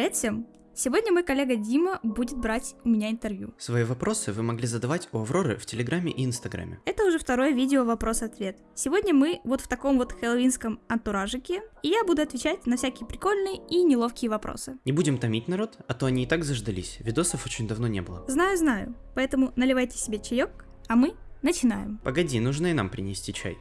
Привет всем! Сегодня мой коллега Дима будет брать у меня интервью. Свои вопросы вы могли задавать у Авроры в Телеграме и Инстаграме. Это уже второе видео вопрос-ответ. Сегодня мы вот в таком вот хэллоуинском антуражике, и я буду отвечать на всякие прикольные и неловкие вопросы. Не будем томить народ, а то они и так заждались, видосов очень давно не было. Знаю, знаю, поэтому наливайте себе чаек, а мы начинаем. Погоди, нужно и нам принести чай.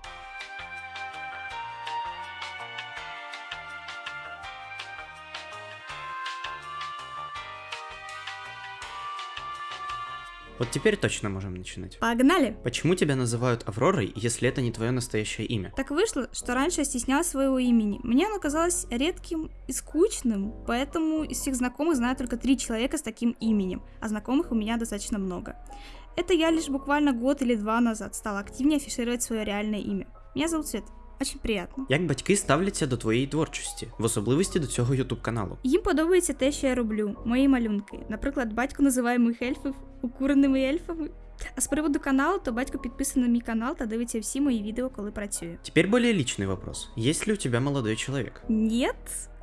Вот теперь точно можем начинать. Погнали! Почему тебя называют Авророй, если это не твое настоящее имя? Так вышло, что раньше я стеснялась своего имени. Мне оно казалось редким и скучным, поэтому из всех знакомых знаю только три человека с таким именем, а знакомых у меня достаточно много. Это я лишь буквально год или два назад стала активнее афишировать свое реальное имя. Меня зовут Свет. Очень приємно. Як батьки ставляться до твоєї творчості, в особливості до цього ютуб каналу? Їм подобається те, що я роблю, мої малюнки. Наприклад, батько називає моїх ельфів укуреними ельфами. А з приводу каналу, то батько підписаний на мій канал та дивиться всі мої відео, коли працюю. Теперь более личный вопрос. Есть ли у тебя молодой человек? Нет,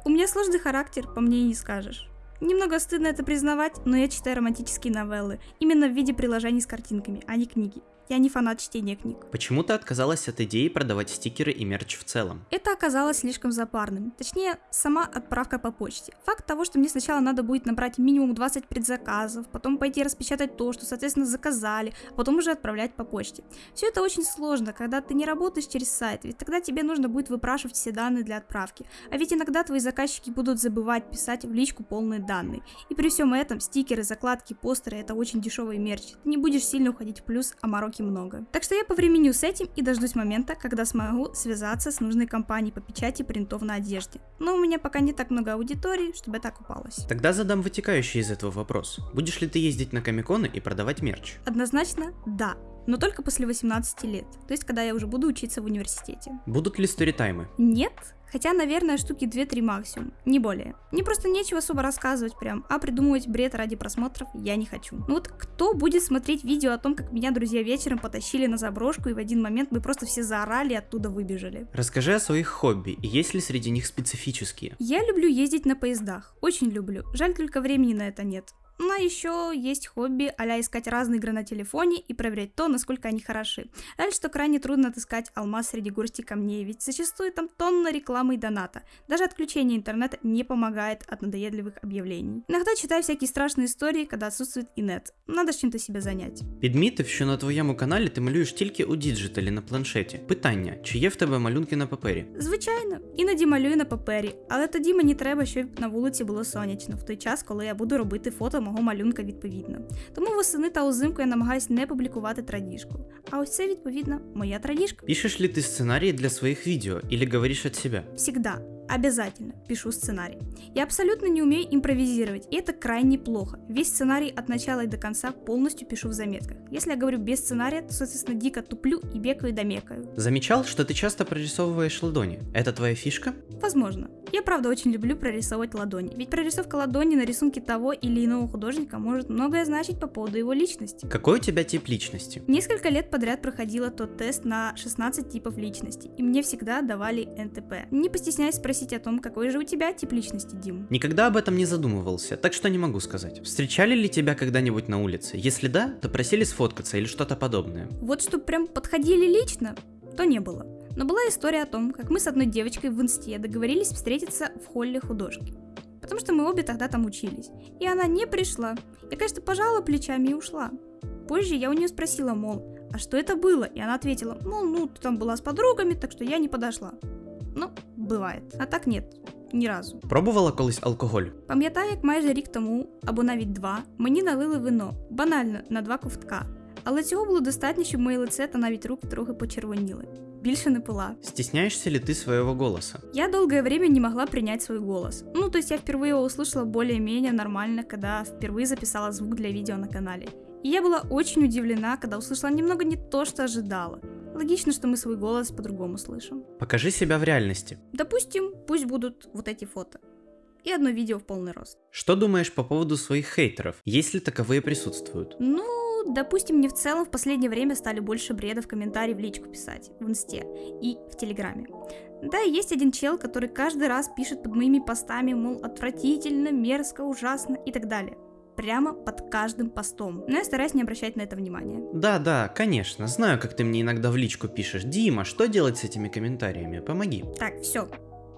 у меня сложный характер, по мне и не скажешь. Немного стыдно это признавать, но я читаю романтические новеллы, именно в виде приложений с картинками, а не книги. Я не фанат чтения книг. Почему ты отказалась от идеи продавать стикеры и мерч в целом? Это оказалось слишком запарным. Точнее, сама отправка по почте. Факт того, что мне сначала надо будет набрать минимум 20 предзаказов, потом пойти распечатать то, что, соответственно, заказали, а потом уже отправлять по почте. Все это очень сложно, когда ты не работаешь через сайт, ведь тогда тебе нужно будет выпрашивать все данные для отправки. А ведь иногда твои заказчики будут забывать писать в личку полные данные. И при всем этом стикеры, закладки, постеры это очень дешевый мерч. Ты не будешь сильно уходить в плюс, а мороки много. Так что я повременю с этим и дождусь момента, когда смогу связаться с нужной компанией по печати принтов на одежде. Но у меня пока не так много аудитории, чтобы это окупалось. Тогда задам вытекающий из этого вопрос. Будешь ли ты ездить на комиконы и продавать мерч? Однозначно да но только после 18 лет, то есть когда я уже буду учиться в университете. Будут ли сторитаймы? Нет, Хотя, наверное, штуки 2-3 максимум, не более. Мне просто нечего особо рассказывать прям, а придумывать бред ради просмотров я не хочу. Ну вот кто будет смотреть видео о том, как меня друзья вечером потащили на заброшку и в один момент мы просто все заорали и оттуда выбежали? Расскажи о своих хобби, и есть ли среди них специфические? Я люблю ездить на поездах, очень люблю. Жаль только времени на это нет. Ну а еще есть хобби а искать разные игры на телефоне и проверять то, насколько они хороши. Жаль, что крайне трудно отыскать алмаз среди горсти камней, ведь зачастую там тонна рекламы и доната. Даже отключение интернета не помогает от надоедливых объявлений. Иногда читаю всякие страшные истории, когда отсутствует инет. Надо ж чим-то себе зайняти. Підмітив, що на твоєму каналі ти малюєш тільки у діджиталі на планшеті. Питання: чи є в тебе малюнки на папері? Звичайно, іноді малюю на папері, але тоді мені треба, щоб на вулиці було сонячно, в той час, коли я буду робити фото мого малюнка відповідно. Тому восени та узимку я намагаюся не публікувати традіжку. А ось це відповідно моя традіжка. Пишеш ли ти сценарії для своїх відео или говориш від себе? Всегда. Обязательно пишу сценарий. Я абсолютно не умею импровизировать, и это крайне плохо. Весь сценарий от начала и до конца полностью пишу в заметках. Если я говорю без сценария, то, соответственно, дико туплю и бекаю и домекаю. Замечал, что ты часто прорисовываешь ладони. Это твоя фишка? Возможно. Я правда очень люблю прорисовывать ладони, ведь прорисовка ладони на рисунке того или иного художника может многое значить по поводу его личности. Какой у тебя тип личности? Несколько лет подряд проходила тот тест на 16 типов личности, и мне всегда давали НТП. Не постесняйся спросить о том, какой же у тебя тип личности, Дим. Никогда об этом не задумывался, так что не могу сказать. Встречали ли тебя когда-нибудь на улице? Если да, то просили сфоткаться или что-то подобное. Вот что прям подходили лично, то не было. Но была история о том, как мы с одной девочкой в инсте договорились встретиться в холле художки. Потому что мы обе тогда там учились. И она не пришла. Я, конечно, пожала плечами и ушла. Позже я у нее спросила, мол, а что это было? И она ответила, мол, ну, ты там была с подругами, так что я не подошла. Ну, бывает. А так нет. Ні разу. Пробувала колись алкоголь? Пам'ятаю, як майже рік тому, або навіть два, мені налили вино, банально на два ковтка. Але цього було достатньо, щоб моє лице та навіть руки трохи почервоніли. Більше не пила. Стесняешься ли ты своего голоса? Я долгое время не могла принять свой голос. Ну, то есть я впервые его услышала более-менее нормально, когда впервые записала звук для видео на канале. И я была очень удивлена, когда услышала немного не то, что ожидала. Логично, что мы свой голос по-другому слышим. Покажи себя в реальности. Допустим, пусть будут вот эти фото. И одно видео в полный рост. Что думаешь по поводу своих хейтеров, если таковые присутствуют? Ну, допустим, мне в целом в последнее время стали больше бреда в комментарии в личку писать, в инсте и в телеграме. Да, есть один чел, который каждый раз пишет под моими постами, мол, отвратительно, мерзко, ужасно и так далее. Прямо под каждым постом. Но я стараюсь не обращать на это внимания. Да, да, конечно, знаю, как ты мне иногда в личку пишешь. Дима, что делать с этими коментарями? Помоги. Так, все.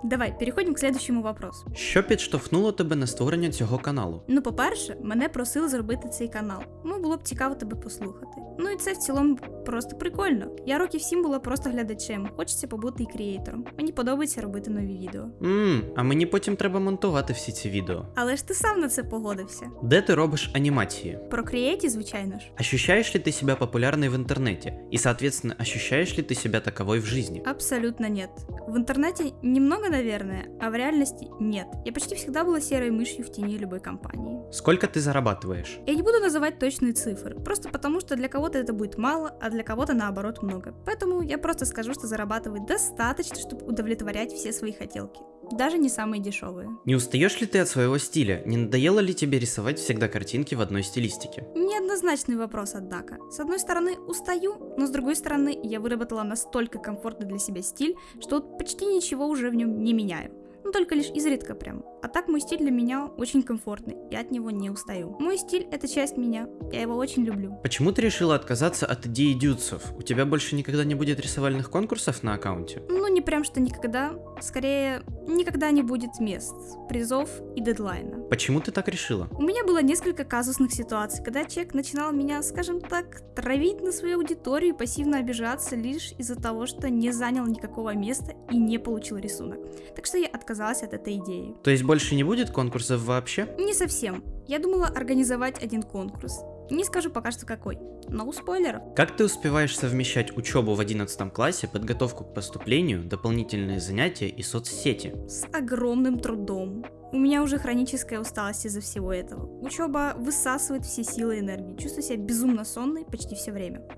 Давай, переходимо к следующому вопросу. Що підштовхнуло тебе на створення цього каналу? Ну, по-перше, мене просили зробити цей канал. Ну, було б цікаво тебе послухати. Ну і це в цілому просто прикольно. Я років сім була просто глядачем. Хочеться побути і крієйтором. Мені подобається робити нові відео. Ммм, а мені потім треба монтувати всі ці відео. Але ж ти сам на це погодився. Де ти робиш анімації? Про крієйті, звичайно ж. Ощущаешь ли ты себя популярной в интернете? И, соответственно, ощущаешь ли ты себя таковой в жизни? Абсолютно нет. В интернете немного, наверное, а в реальности нет. Я почти всегда была серой мышью в тени любой компании. Сколько ты зарабатываешь? Я не буду называть точные цифры, просто потому что для кого-то это будет мало, а для кого-то наоборот много. Поэтому я просто скажу, что зарабатывать достаточно, чтобы удовлетворять все свои хотелки. Даже не самые дешевые. Не устаешь ли ты от своего стиля? Не надоело ли тебе рисовать всегда картинки в одной стилистике? Неоднозначный вопрос, однако. С одной стороны, устаю, но с другой стороны, я выработала настолько комфортный для себя стиль, что вот почти ничего уже в нем не меняю. Ну, только лишь изредка прям. А так мой стиль для меня очень комфортный, я от него не устаю. Мой стиль — это часть меня, я его очень люблю. Почему ты решила отказаться от идеи дюдсов? У тебя больше никогда не будет рисовальных конкурсов на аккаунте? Ну, не прям что никогда, скорее, никогда не будет мест, призов и дедлайна. Почему ты так решила? У меня было несколько казусных ситуаций, когда человек начинал меня, скажем так, травить на свою аудиторию и пассивно обижаться лишь из-за того, что не занял никакого места и не получил рисунок. Так что я отказалась от этой идеи. То есть больше не будет конкурсов вообще? Не совсем. Я думала организовать один конкурс. Не скажу пока что какой, но у спойлеров. Как ты успеваешь совмещать учебу в 11 классе, подготовку к поступлению, дополнительные занятия и соцсети? С огромным трудом. У меня уже хроническая усталость из-за всего этого. Учеба высасывает все силы и энергии. Чувствую себя безумно сонной почти все время.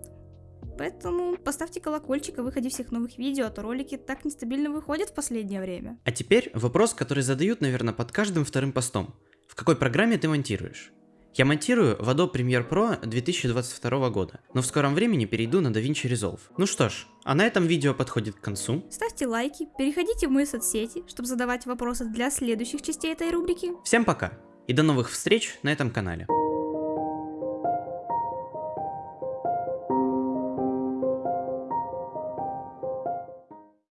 Поэтому поставьте колокольчик о выходе всех новых видео, а то ролики так нестабильно выходят в последнее время. А теперь вопрос, который задают, наверное, под каждым вторым постом. В какой программе ты монтируешь? Я монтирую в Adobe Premiere Pro 2022 года, но в скором времени перейду на DaVinci Resolve. Ну что ж, а на этом видео подходит к концу. Ставьте лайки, переходите в мои соцсети, чтобы задавать вопросы для следующих частей этой рубрики. Всем пока и до новых встреч на этом канале.